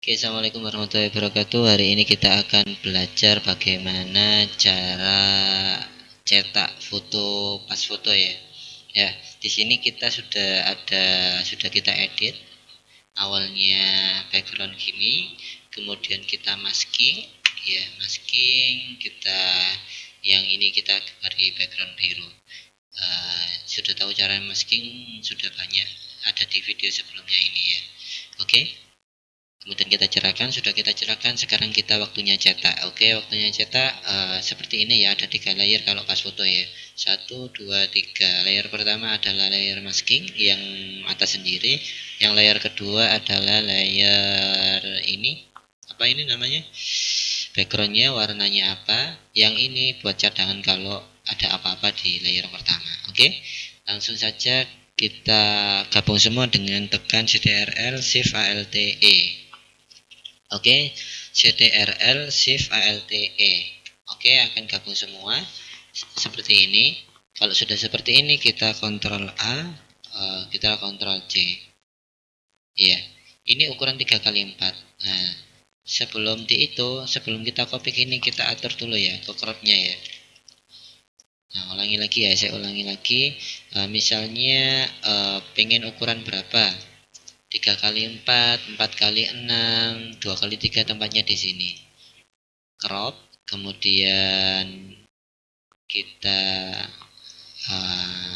Oke, Assalamualaikum warahmatullahi wabarakatuh. Hari ini kita akan belajar bagaimana cara cetak foto pas foto ya. Ya, di sini kita sudah ada sudah kita edit. Awalnya background gini, kemudian kita masking, ya masking kita yang ini kita beri background biru. Uh, sudah tahu cara masking sudah banyak ada di video sebelumnya ini ya. Oke. Okay? Kemudian kita cerahkan sudah kita cerahkan sekarang kita waktunya cetak. Oke waktunya cetak uh, seperti ini ya ada tiga layer kalau pas foto ya. Satu dua tiga. Layer pertama adalah layer masking yang atas sendiri. Yang layer kedua adalah layer ini. Apa ini namanya? Backgroundnya warnanya apa? Yang ini buat cadangan kalau ada apa-apa di layer pertama. Oke langsung saja kita gabung semua dengan tekan CTRL Shift ALT E Oke, CTRL Shift ALTE. Oke, akan gabung semua seperti ini. Kalau sudah seperti ini, kita Ctrl A, uh, kita Ctrl C. Iya, ini ukuran 3 kali 4. Nah, sebelum di itu, sebelum kita copy ini, kita atur dulu ya ke cropnya ya. Nah, ulangi lagi ya, saya ulangi lagi. Uh, misalnya uh, pengen ukuran berapa? 3 kali 4, 4 kali 6, 2 kali 3 tempatnya di sini. Crop, kemudian kita uh,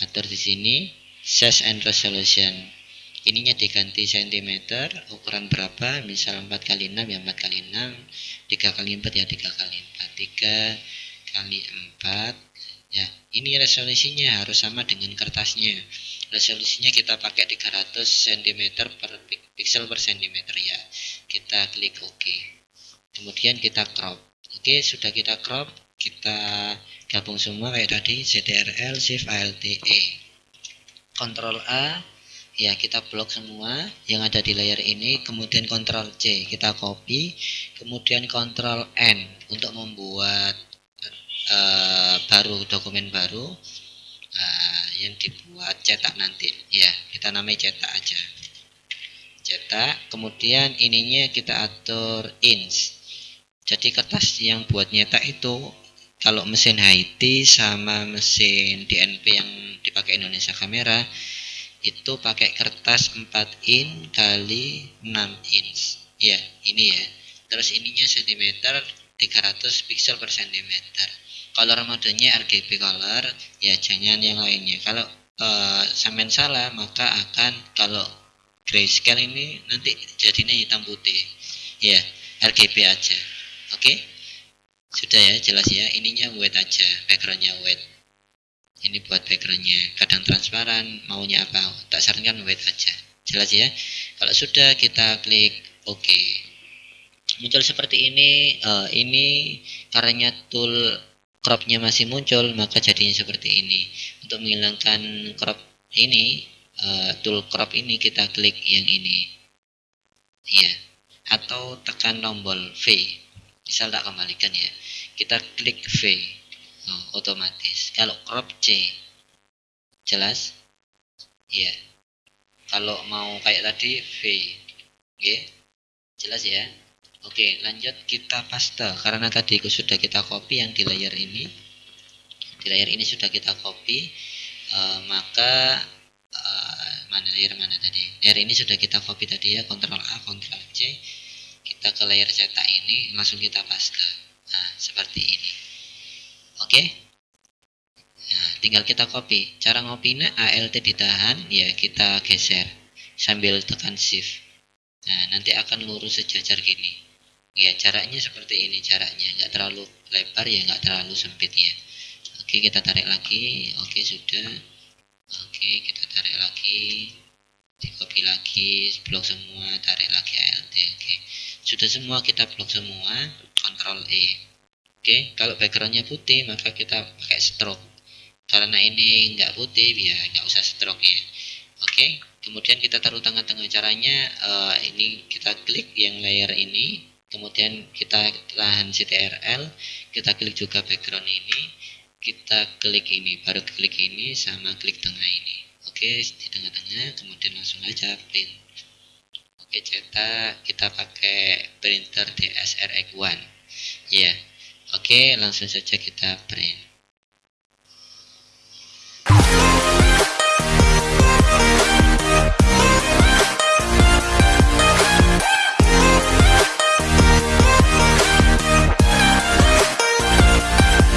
atur di sini size and resolution. Ininya diganti cm, ukuran berapa? Misal 4 kali 6 ya 4 kali 6, 3 kali 4 ya 3 kali 4, 3 kali 4. Ya, ini resolusinya harus sama dengan kertasnya resolusinya kita pakai 300 cm per pixel per cm ya. Kita klik OK. Kemudian kita crop. Oke sudah kita crop kita gabung semua kayak tadi CTRL Shift E. Ctrl A ya kita blok semua yang ada di layar ini. Kemudian Ctrl C kita copy. Kemudian Ctrl N untuk membuat uh, baru dokumen baru. Uh, yang dibuat cetak nanti. Ya kita namai cetak aja. Cetak kemudian ininya kita atur inch. Jadi kertas yang buat nyetak itu kalau mesin Haiti sama mesin DNP yang dipakai Indonesia kamera itu pakai kertas 4 in kali 6 inch. Ya ini ya. Terus ininya sentimeter 300 pixel per sentimeter color modenya RGB color ya jangan yang lainnya. Kalau uh, sampean salah maka akan kalau grayscale ini nanti jadinya hitam putih. Ya RGB aja. Oke? Okay? sudah ya jelas ya. Ininya white aja backgroundnya white ini buat backgroundnya. Kadang transparan maunya apa tak sarankan white aja. Jelas ya? Kalau sudah kita klik OK. Muncul seperti ini uh, ini karena tool cropnya masih muncul maka jadinya seperti ini. Untuk menghilangkan crop ini uh, tool crop ini kita klik yang ini. Ya atau tekan tombol V. Misal tak kembalikan ya. Kita klik V. Oh, otomatis. Kalau crop C jelas? Ya kalau mau kayak tadi V oke? Jelas ya Oke, lanjut kita paste karena tadi sudah kita copy yang di layer ini. Di layer ini sudah kita copy, uh, maka uh, mana layer mana tadi? Layer ini sudah kita copy tadi ya, Ctrl A, Ctrl C. Kita ke layer cetak ini, langsung kita paste. Nah, seperti ini. Oke. Nah, tinggal kita copy. Cara ngopinya ALT ditahan, ya kita geser sambil tekan shift. Nah, nanti akan lurus sejajar gini ya jaraknya seperti ini jaraknya nggak terlalu lebar ya nggak terlalu sempit ya. Oke kita tarik lagi. Oke sudah. Oke kita tarik lagi. Di copy lagi blok semua tarik lagi ALT oke. Sudah semua kita blok semua Ctrl E. Oke kalau backgroundnya putih maka kita pakai stroke. Karena ini nggak putih ya nggak usah stroke ya. Oke kemudian kita taruh tengah-tengah caranya. Uh, ini kita klik yang layer ini kemudian kita tahan CTRL kita klik juga background ini kita klik ini baru klik ini sama klik tengah ini. Oke di tengah-tengah kemudian langsung aja print. Pakai cetak kita pakai printer DSRX1 ya oke langsung saja kita print